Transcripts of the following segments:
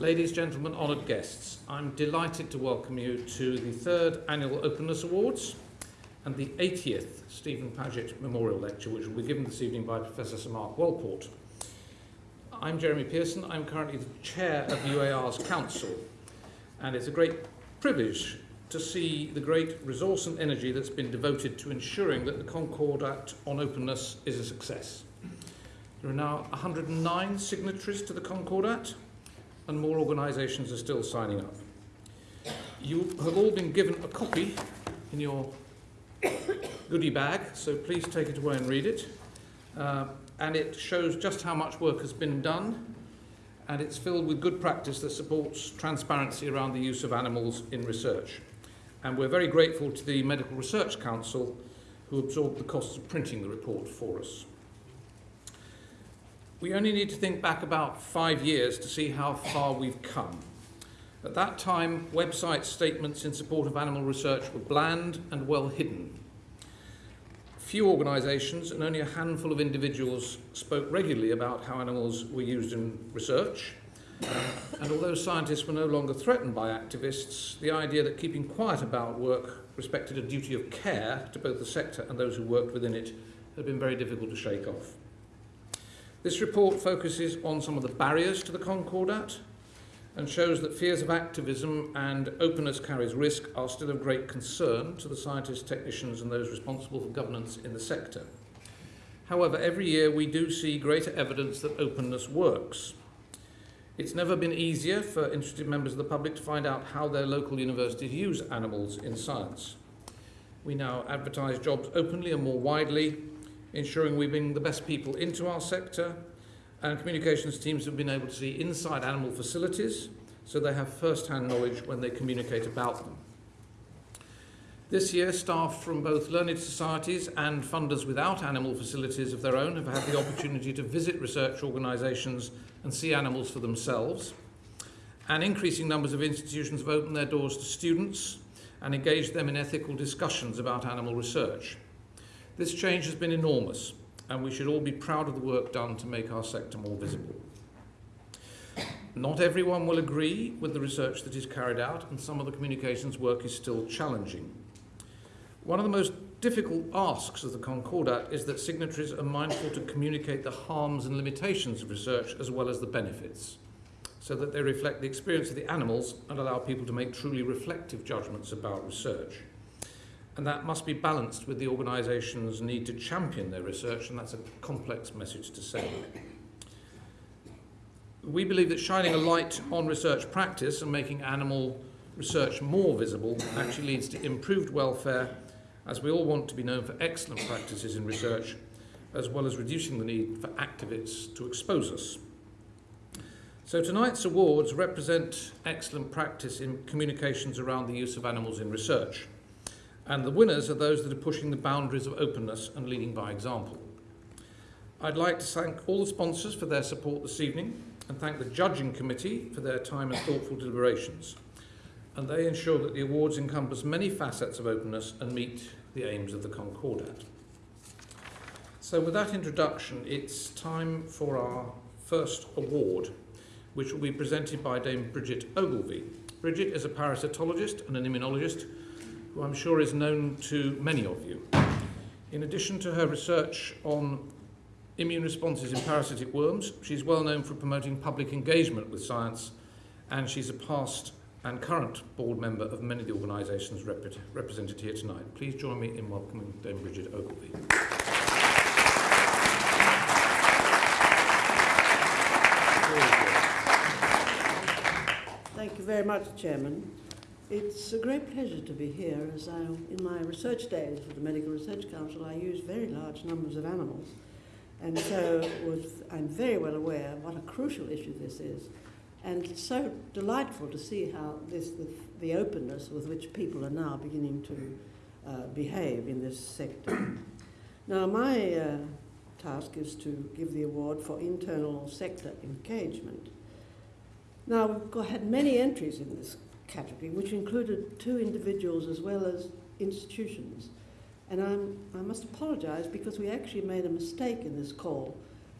Ladies, gentlemen, honoured guests, I'm delighted to welcome you to the third annual Openness Awards and the 80th Stephen Paget Memorial Lecture, which will be given this evening by Professor Sir Mark Walport. I'm Jeremy Pearson. I'm currently the chair of UAR's council, and it's a great privilege to see the great resource and energy that's been devoted to ensuring that the Concordat on openness is a success. There are now 109 signatories to the Concordat, and more organisations are still signing up. You have all been given a copy in your goodie bag, so please take it away and read it. Uh, and it shows just how much work has been done, and it's filled with good practice that supports transparency around the use of animals in research. And we're very grateful to the Medical Research Council who absorbed the costs of printing the report for us. We only need to think back about five years to see how far we've come. At that time, website statements in support of animal research were bland and well hidden. Few organisations and only a handful of individuals spoke regularly about how animals were used in research. Um, and although scientists were no longer threatened by activists, the idea that keeping quiet about work respected a duty of care to both the sector and those who worked within it had been very difficult to shake off. This report focuses on some of the barriers to the Concordat and shows that fears of activism and openness carries risk are still of great concern to the scientists, technicians and those responsible for governance in the sector. However, every year we do see greater evidence that openness works. It's never been easier for interested members of the public to find out how their local universities use animals in science. We now advertise jobs openly and more widely, ensuring we bring the best people into our sector and communications teams have been able to see inside animal facilities so they have first-hand knowledge when they communicate about them. This year, staff from both learned societies and funders without animal facilities of their own have had the opportunity to visit research organisations and see animals for themselves. And increasing numbers of institutions have opened their doors to students and engaged them in ethical discussions about animal research. This change has been enormous, and we should all be proud of the work done to make our sector more visible. Not everyone will agree with the research that is carried out, and some of the communications work is still challenging. One of the most difficult asks of the Concordat is that signatories are mindful to communicate the harms and limitations of research as well as the benefits, so that they reflect the experience of the animals and allow people to make truly reflective judgments about research and that must be balanced with the organisation's need to champion their research, and that's a complex message to send. We believe that shining a light on research practice and making animal research more visible actually leads to improved welfare, as we all want to be known for excellent practices in research, as well as reducing the need for activists to expose us. So tonight's awards represent excellent practice in communications around the use of animals in research. And the winners are those that are pushing the boundaries of openness and leading by example. I'd like to thank all the sponsors for their support this evening and thank the judging committee for their time and thoughtful deliberations. And they ensure that the awards encompass many facets of openness and meet the aims of the Concordat. So with that introduction, it's time for our first award, which will be presented by Dame Bridget Ogilvie. Bridget is a parasitologist and an immunologist who I'm sure is known to many of you. In addition to her research on immune responses in parasitic worms, she's well known for promoting public engagement with science, and she's a past and current board member of many of the organisations rep represented here tonight. Please join me in welcoming Dame Bridget Ogilvie. Thank you very much, Chairman. It's a great pleasure to be here as I, in my research days with the Medical Research Council I used very large numbers of animals and so was, I'm very well aware what a crucial issue this is and it's so delightful to see how this, the, the openness with which people are now beginning to uh, behave in this sector. now my uh, task is to give the award for internal sector engagement. Now we've got, had many entries in this category, which included two individuals as well as institutions. And I'm, I must apologise because we actually made a mistake in this call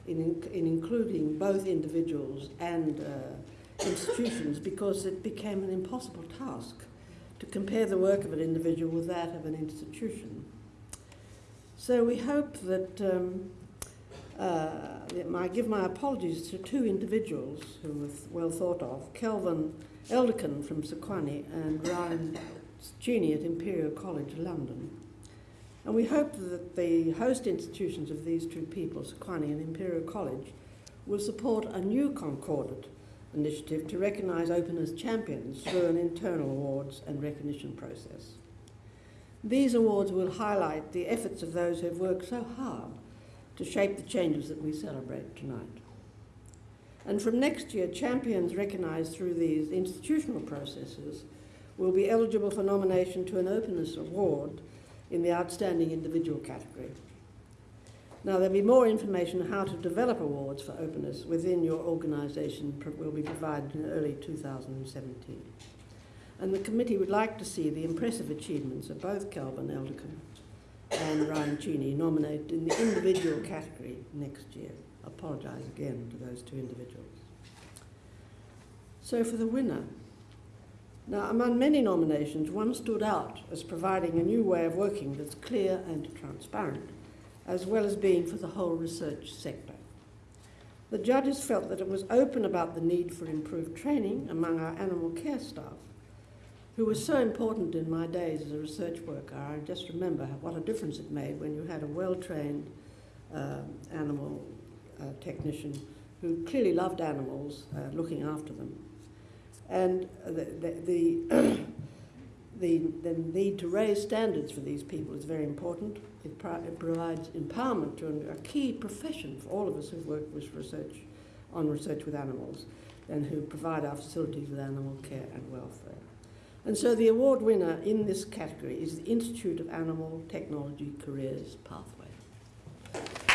in, in including both individuals and uh, institutions because it became an impossible task to compare the work of an individual with that of an institution. So we hope that um, uh, I give my apologies to two individuals who were well thought of, Kelvin Elderkin from Sequani and Ryan Cheney at Imperial College London. And we hope that the host institutions of these two people, Sequani and Imperial College, will support a new Concordat initiative to recognise openness champions through an internal awards and recognition process. These awards will highlight the efforts of those who have worked so hard to shape the changes that we celebrate tonight. And from next year, champions recognised through these institutional processes will be eligible for nomination to an Openness Award in the Outstanding Individual category. Now, there'll be more information on how to develop awards for openness within your organisation will be provided in early 2017. And the committee would like to see the impressive achievements of both Calvin Elderkin and Ryan Cheney nominated in the individual category next year. Apologise again to those two individuals. So for the winner, now among many nominations, one stood out as providing a new way of working that's clear and transparent, as well as being for the whole research sector. The judges felt that it was open about the need for improved training among our animal care staff who was so important in my days as a research worker. I just remember what a difference it made when you had a well-trained uh, animal technician who clearly loved animals, uh, looking after them. And the, the, the, the, the need to raise standards for these people is very important. It, pro it provides empowerment to a key profession for all of us who've worked with research on research with animals and who provide our facilities with animal care and welfare. And so the award winner in this category is the Institute of Animal Technology Careers Pathway.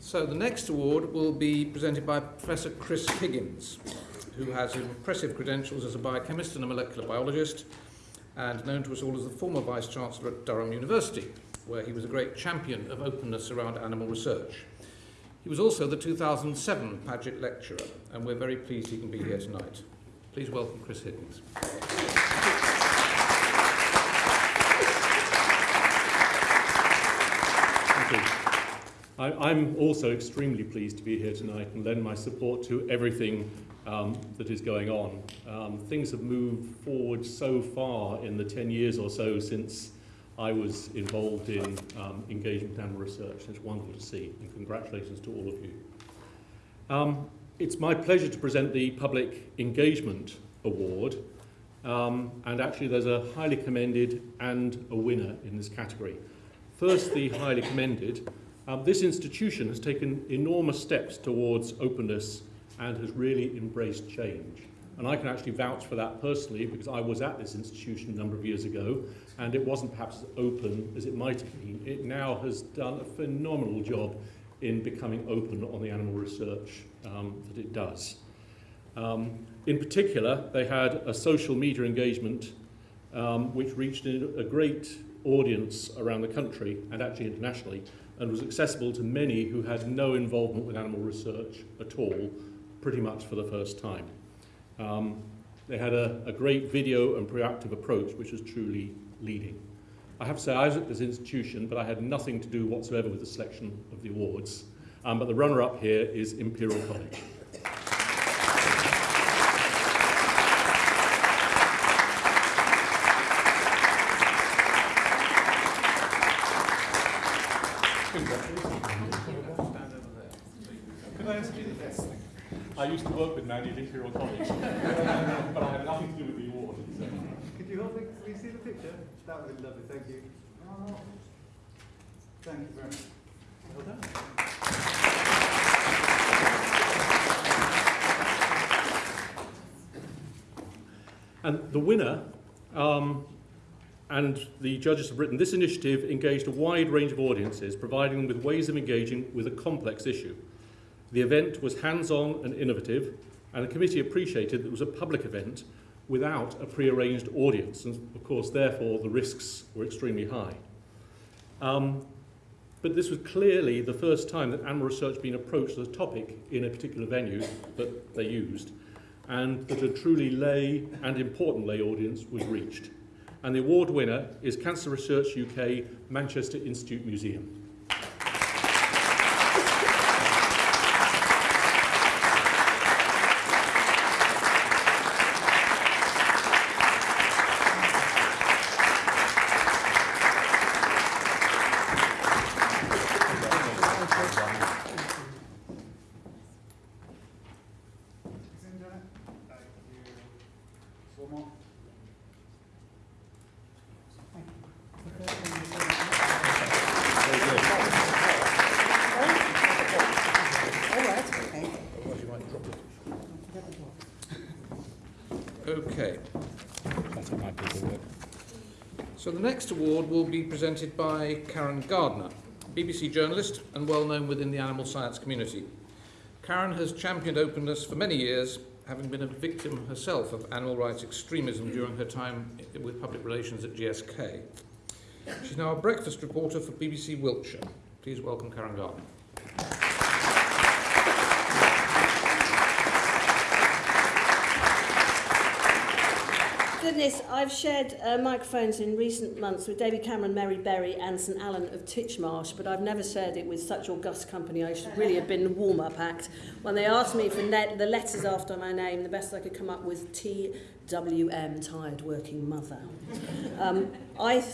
So the next award will be presented by Professor Chris Higgins, who has impressive credentials as a biochemist and a molecular biologist, and known to us all as the former Vice-Chancellor at Durham University, where he was a great champion of openness around animal research. He was also the 2007 Paget Lecturer, and we're very pleased he can be here tonight. Please welcome Chris Higgins. I, am also extremely pleased to be here tonight and lend my support to everything um, that is going on. Um, things have moved forward so far in the 10 years or so since I was involved in um, engagement animal research. It's wonderful to see, and congratulations to all of you. Um, it's my pleasure to present the Public Engagement Award, um, and actually there's a highly commended and a winner in this category. First, the highly commended. Um, this institution has taken enormous steps towards openness and has really embraced change. And I can actually vouch for that personally because I was at this institution a number of years ago and it wasn't perhaps as open as it might have been. It now has done a phenomenal job in becoming open on the animal research um, that it does. Um, in particular, they had a social media engagement um, which reached a great audience around the country and actually internationally and was accessible to many who had no involvement with animal research at all, pretty much for the first time. Um, they had a, a great video and proactive approach, which was truly leading. I have to say, I was at this institution, but I had nothing to do whatsoever with the selection of the awards. Um, but the runner-up here is Imperial College. I used to work with Mandy at Imperial College, but I had nothing to do with the award. So. Could you help me, please see the picture? That would be lovely, thank you. Thank you very much. Well done. And the winner, um, and the judges have written, this initiative engaged a wide range of audiences, providing them with ways of engaging with a complex issue. The event was hands-on and innovative, and the committee appreciated that it was a public event without a pre-arranged audience, and of course, therefore, the risks were extremely high. Um, but this was clearly the first time that animal research had been approached as a topic in a particular venue that they used, and that a truly lay and important lay audience was reached. And the award winner is Cancer Research UK Manchester Institute Museum. Thank you. Okay. So the next award will be presented by Karen Gardner, BBC journalist and well known within the animal science community. Karen has championed openness for many years, having been a victim herself of animal rights extremism during her time with public relations at GSK. She's now a breakfast reporter for BBC Wiltshire. Please welcome Karen Gardner. Goodness, I've shared uh, microphones in recent months with David Cameron, Mary Berry and St Alan of Titchmarsh, but I've never shared it with such august company. I should really have been the warm-up act. When they asked me for the letters after my name, the best I could come up with TWM, Tired Working Mother. Um, I,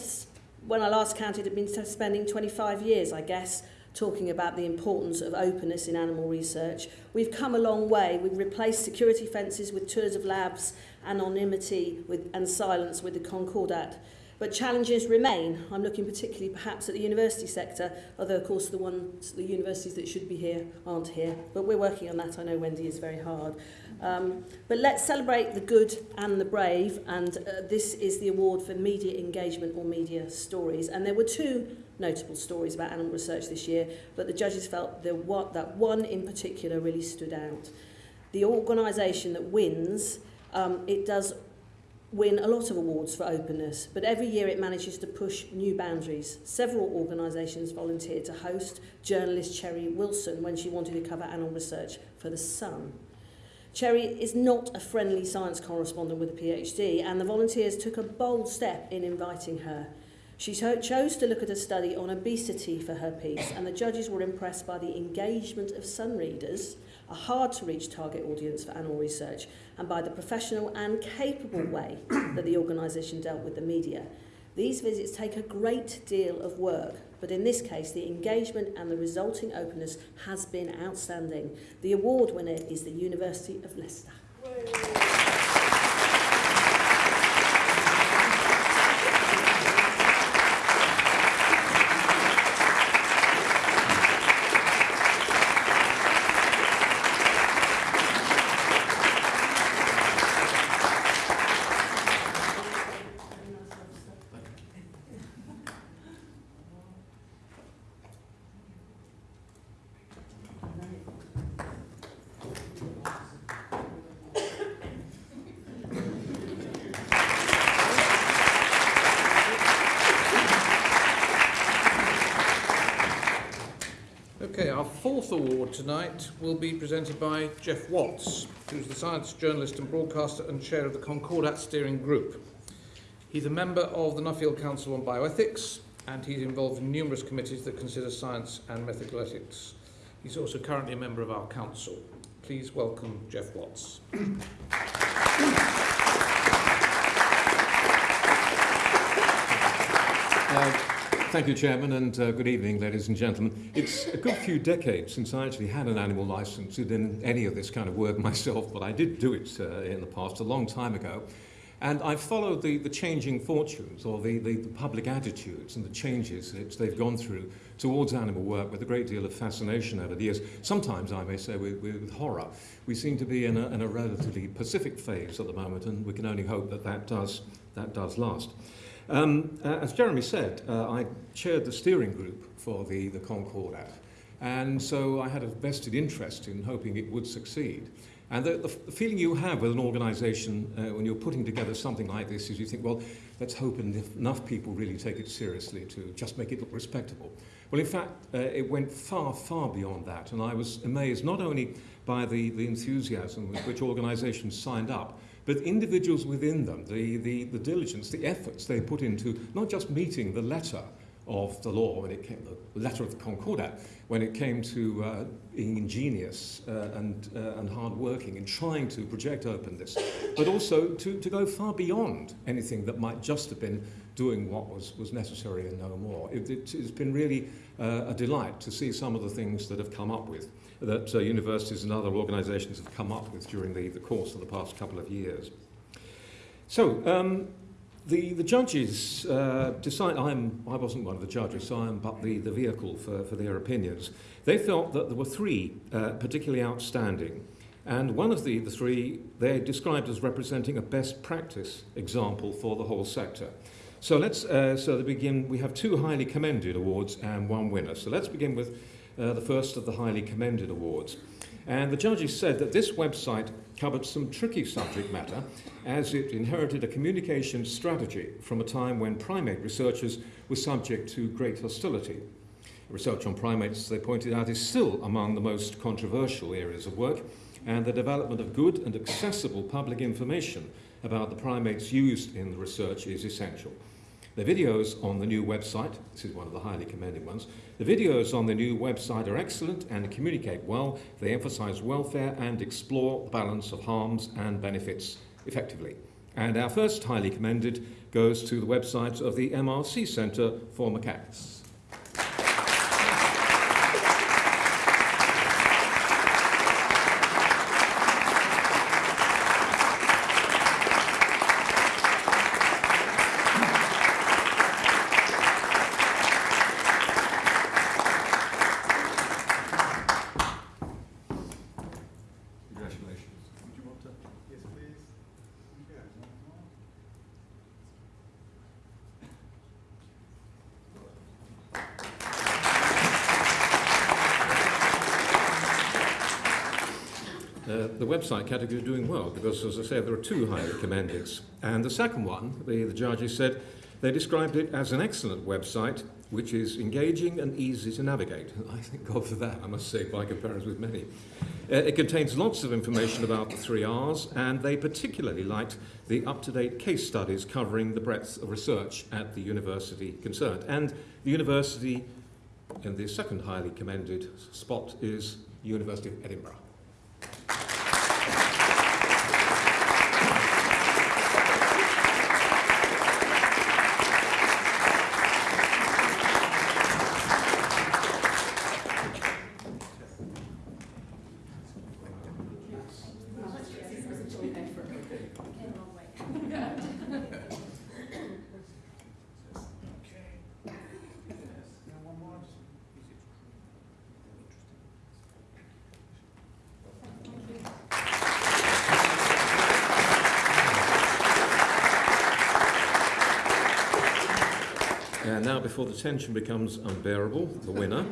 when I last counted, had been spending 25 years, I guess, talking about the importance of openness in animal research. We've come a long way. We've replaced security fences with tours of labs, anonymity with, and silence with the Concordat. But challenges remain. I'm looking particularly perhaps at the university sector, although of course the ones, the universities that should be here aren't here. But we're working on that. I know Wendy is very hard. Um, but let's celebrate the good and the brave, and uh, this is the award for media engagement or media stories. And there were two notable stories about animal research this year, but the judges felt the one, that one in particular really stood out. The organisation that wins, Um, it does win a lot of awards for openness, but every year it manages to push new boundaries. Several organisations volunteered to host journalist Cherry Wilson when she wanted to cover animal research for The Sun. Cherry is not a friendly science correspondent with a PhD, and the volunteers took a bold step in inviting her. She cho- chose to look at a study on obesity for her piece, and the judges were impressed by the engagement of Sun readers, a hard to reach target audience for animal research, and by the professional and capable way that the organisation dealt with the media. These visits take a great deal of work, but in this case, the engagement and the resulting openness has been outstanding. The award winner is the University of Leicester our fourth award tonight will be presented by Geoff Watts, who's the science journalist and broadcaster and chair of the Concordat Steering Group. He's a member of the Nuffield Council on Bioethics, and he's involved in numerous committees that consider science and methical ethics. He's also currently a member of our council. Please welcome Geoff Watts. Uh, Thank you, Chairman, and uh, good evening, ladies and gentlemen. It's a good few decades since I actually had an animal license within any of this kind of work myself, but I did do it uh, in the past, a long time ago. And I've followed the, the changing fortunes or the, the, the public attitudes and the changes that they've gone through towards animal work with a great deal of fascination over the years. Sometimes, I may say, with, with horror. We seem to be in a, in a relatively pacific phase at the moment, and we can only hope that that does, that does last. Um, uh, as Jeremy said, uh, I chaired the steering group for the, the Concordat, and so I had a vested interest in hoping it would succeed. And the, the, the feeling you have with an organisation uh, when you're putting together something like this is you think, well, let's hope enough people really take it seriously to just make it look respectable. Well, in fact, uh, it went far, far beyond that, and I was amazed not only by the, the enthusiasm with which organisations signed up, but individuals within them, the, the, the diligence, the efforts they put into not just meeting the letter of the law when it came, the letter of the Concordat, when it came to uh, being ingenious uh, and, uh, and hard-working in trying to project openness, but also to, to go far beyond anything that might just have been doing what was, was necessary and no more. It, it, has been really uh, a delight to see some of the things that have come up with, that uh, universities and other organisations have come up with during the, the course of the past couple of years. So, um, the, the judges uh, decide, I'm, I wasn't one of the judges, so I'm but the, the vehicle for, for their opinions. They felt that there were three uh, particularly outstanding, and one of the, the three they described as representing a best practice example for the whole sector. So let's, uh, so to begin, we have two highly commended awards and one winner. So let's begin with uh, the first of the highly commended awards. And the judges said that this website covered some tricky subject matter as it inherited a communication strategy from a time when primate researchers were subject to great hostility. Research on primates, they pointed out, is still among the most controversial areas of work, and the development of good and accessible public information about the primates used in the research is essential. The videos on the new website, this is one of the highly commended ones, the videos on the new website are excellent and communicate well. They emphasize welfare and explore the balance of harms and benefits effectively. And our first highly commended goes to the website of the MRC Centre for Macaques. Website category is doing well because, as I say, there are two highly commended. And the second one, the, the judges said, they described it as an excellent website which is engaging and easy to navigate. I thank God for that, I must say, by comparison with many. Uh, it contains lots of information about the three R's, and they particularly liked the up-to-date case studies covering the breadth of research at the university concerned. And the university, in the second highly commended spot, is University of Edinburgh. Before the tension becomes unbearable, the winner,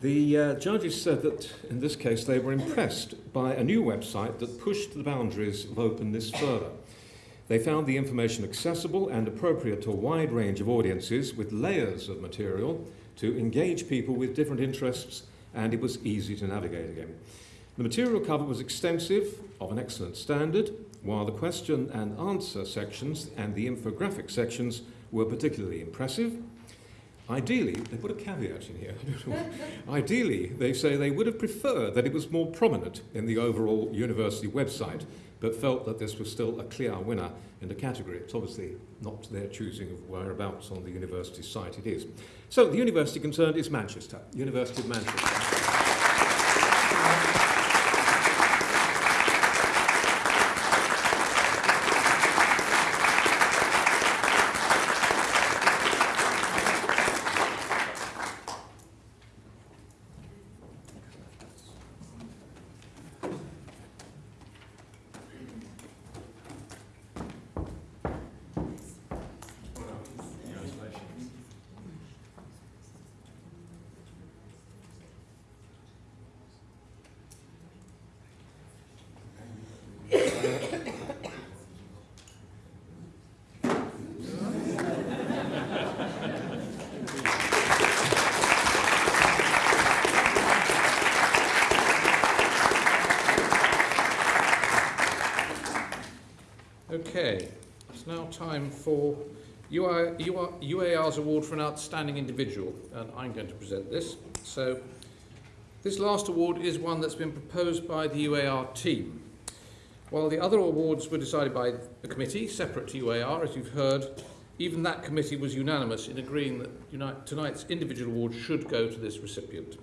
the uh, judges said that in this case they were impressed by a new website that pushed the boundaries of openness further. They found the information accessible and appropriate to a wide range of audiences with layers of material to engage people with different interests, and it was easy to navigate again. The material cover was extensive, of an excellent standard, while the question and answer sections and the infographic sections were particularly impressive Ideally, they put a caveat in here. Ideally, they say they would have preferred that it was more prominent in the overall university website, but felt that this was still a clear winner in the category. It's obviously not their choosing of whereabouts on the university site it is. So the university concerned is Manchester, University of Manchester. Okay, it's now time for UAR's award for an outstanding individual, and I'm going to present this. So, this last award is one that's been proposed by the UAR team. While the other awards were decided by the committee, separate to UAR, as you've heard, even that committee was unanimous in agreeing that tonight's individual award should go to this recipient.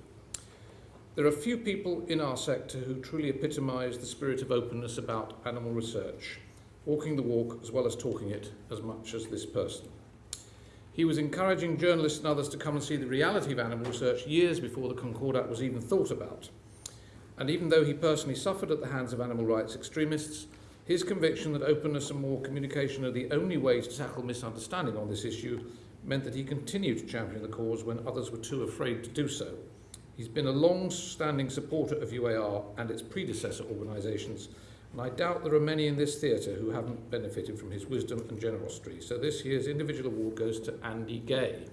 There are few people in our sector who truly epitomise the spirit of openness about animal research, walking the walk as well as talking it as much as this person. He was encouraging journalists and others to come and see the reality of animal research years before the Concordat was even thought about. And even though he personally suffered at the hands of animal rights extremists, his conviction that openness and more communication are the only ways to tackle misunderstanding on this issue meant that he continued to champion the cause when others were too afraid to do so. He's been a long-standing supporter of UAR and its predecessor organisations, and I doubt there are many in this theatre who haven't benefited from his wisdom and generosity. So this year's individual award goes to Andy Gay.